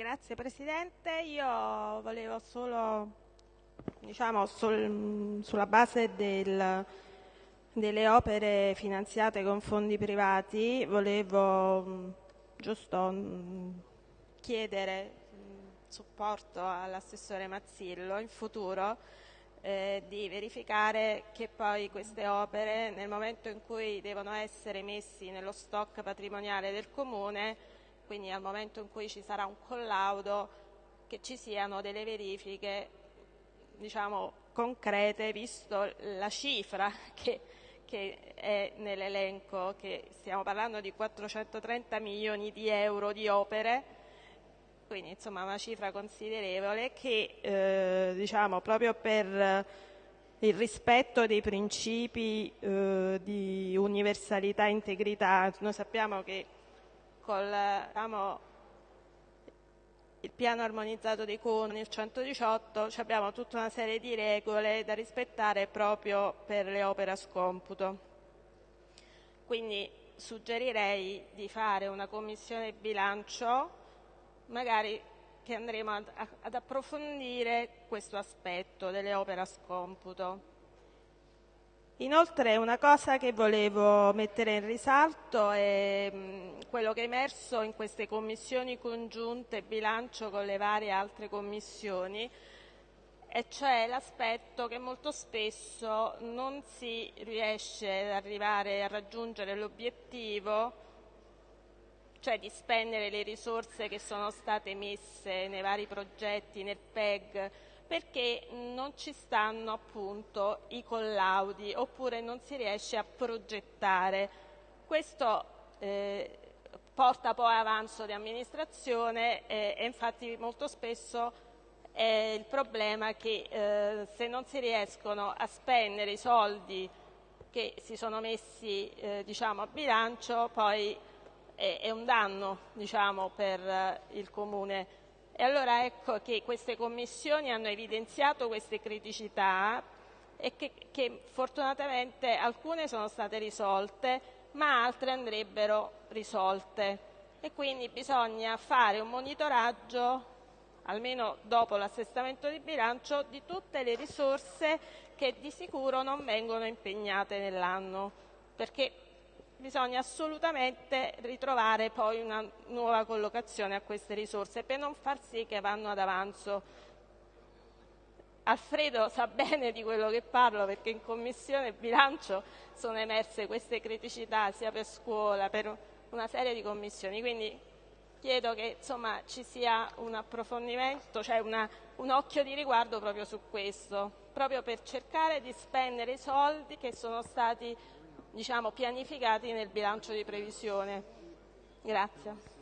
Grazie Presidente, io volevo solo, diciamo, sul, sulla base del, delle opere finanziate con fondi privati, volevo giusto chiedere supporto all'assessore Mazzillo in futuro eh, di verificare che poi queste opere nel momento in cui devono essere messi nello stock patrimoniale del Comune, quindi al momento in cui ci sarà un collaudo, che ci siano delle verifiche diciamo, concrete visto la cifra che, che è nell'elenco, che stiamo parlando di 430 milioni di euro di opere. Quindi insomma una cifra considerevole che eh, diciamo proprio per il rispetto dei principi eh, di universalità e integrità, noi sappiamo che con diciamo, il piano armonizzato dei comuni, il 118, abbiamo tutta una serie di regole da rispettare proprio per le opere a scomputo. Quindi suggerirei di fare una commissione bilancio magari che andremo ad, ad approfondire questo aspetto delle opere a scomputo. Inoltre una cosa che volevo mettere in risalto è quello che è emerso in queste commissioni congiunte bilancio con le varie altre commissioni, e cioè l'aspetto che molto spesso non si riesce ad arrivare a raggiungere l'obiettivo cioè di spendere le risorse che sono state messe nei vari progetti, nel PEG, perché non ci stanno appunto i collaudi oppure non si riesce a progettare. Questo eh, porta poi avanzo di amministrazione eh, e infatti molto spesso è il problema che eh, se non si riescono a spendere i soldi che si sono messi eh, diciamo, a bilancio poi è un danno diciamo, per eh, il Comune. E allora ecco che queste commissioni hanno evidenziato queste criticità e che, che fortunatamente alcune sono state risolte, ma altre andrebbero risolte. E quindi bisogna fare un monitoraggio, almeno dopo l'assestamento di bilancio, di tutte le risorse che di sicuro non vengono impegnate nell'anno, perché bisogna assolutamente ritrovare poi una nuova collocazione a queste risorse per non far sì che vanno ad avanzo. Alfredo sa bene di quello che parlo perché in Commissione bilancio sono emerse queste criticità sia per scuola, per una serie di commissioni, quindi chiedo che insomma, ci sia un approfondimento, cioè una, un occhio di riguardo proprio su questo, proprio per cercare di spendere i soldi che sono stati diciamo, pianificati nel bilancio di previsione. Grazie.